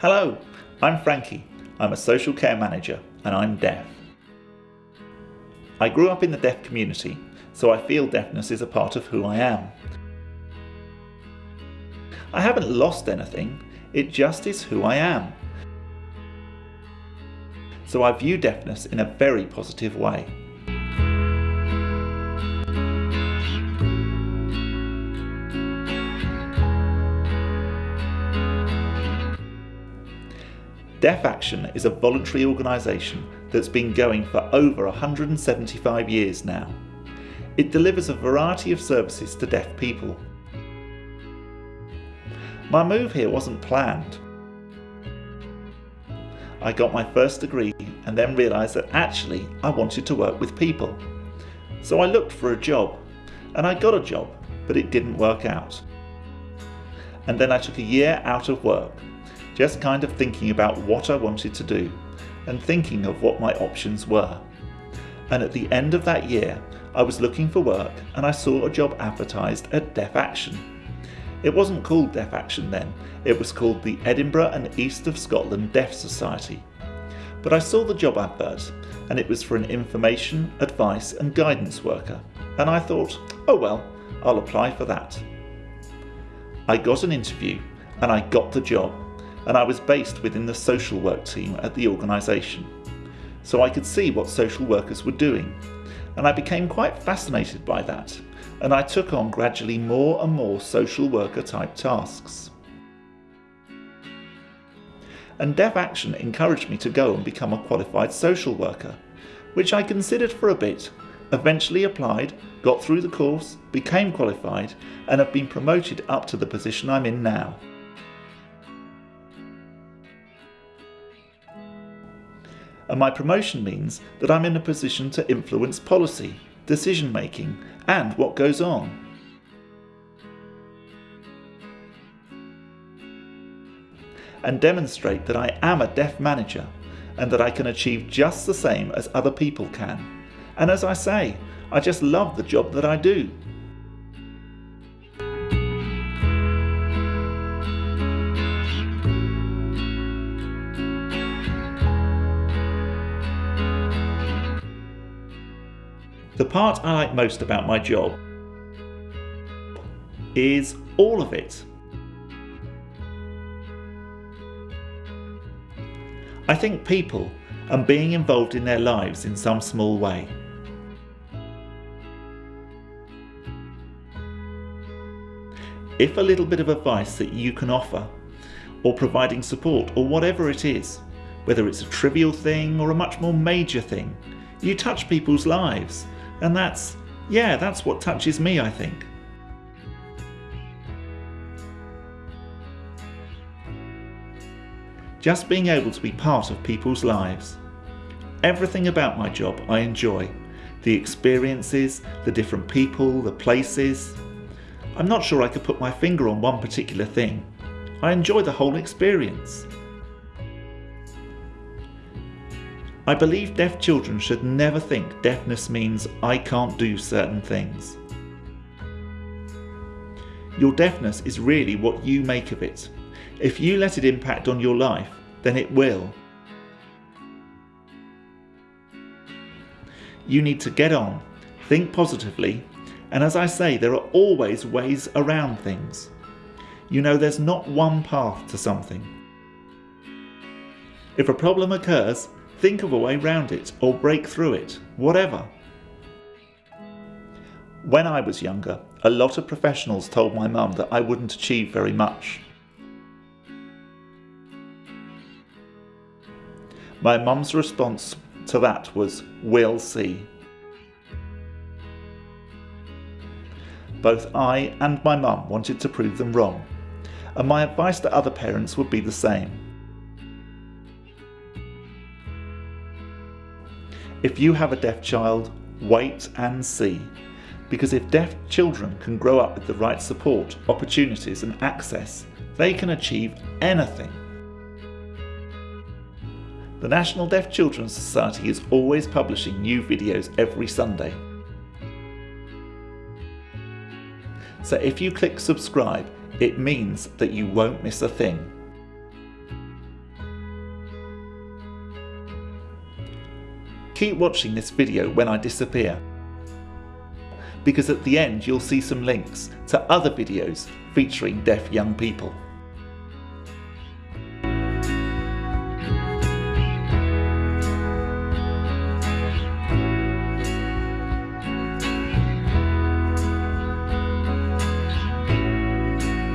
Hello, I'm Frankie. I'm a social care manager and I'm deaf. I grew up in the deaf community, so I feel deafness is a part of who I am. I haven't lost anything, it just is who I am. So I view deafness in a very positive way. Deaf Action is a voluntary organisation that's been going for over 175 years now. It delivers a variety of services to deaf people. My move here wasn't planned. I got my first degree and then realised that actually I wanted to work with people. So I looked for a job and I got a job, but it didn't work out. And then I took a year out of work just kind of thinking about what I wanted to do and thinking of what my options were. And at the end of that year, I was looking for work and I saw a job advertised at Deaf Action. It wasn't called Deaf Action then, it was called the Edinburgh and East of Scotland Deaf Society. But I saw the job advert and it was for an information, advice and guidance worker. And I thought, oh well, I'll apply for that. I got an interview and I got the job and I was based within the social work team at the organisation. So I could see what social workers were doing, and I became quite fascinated by that, and I took on gradually more and more social worker type tasks. And Deaf Action encouraged me to go and become a qualified social worker, which I considered for a bit, eventually applied, got through the course, became qualified, and have been promoted up to the position I'm in now. And my promotion means that I'm in a position to influence policy, decision making and what goes on. And demonstrate that I am a deaf manager and that I can achieve just the same as other people can. And as I say, I just love the job that I do. The part I like most about my job is all of it. I think people and being involved in their lives in some small way. If a little bit of advice that you can offer, or providing support, or whatever it is, whether it's a trivial thing or a much more major thing, you touch people's lives and that's, yeah, that's what touches me, I think. Just being able to be part of people's lives. Everything about my job I enjoy. The experiences, the different people, the places. I'm not sure I could put my finger on one particular thing. I enjoy the whole experience. I believe deaf children should never think deafness means I can't do certain things. Your deafness is really what you make of it. If you let it impact on your life, then it will. You need to get on, think positively, and as I say, there are always ways around things. You know there's not one path to something. If a problem occurs, Think of a way round it or break through it, whatever. When I was younger, a lot of professionals told my mum that I wouldn't achieve very much. My mum's response to that was, we'll see. Both I and my mum wanted to prove them wrong, and my advice to other parents would be the same. If you have a deaf child, wait and see. Because if deaf children can grow up with the right support, opportunities and access, they can achieve anything. The National Deaf Children's Society is always publishing new videos every Sunday. So if you click subscribe, it means that you won't miss a thing. Keep watching this video when I disappear because at the end you'll see some links to other videos featuring deaf young people.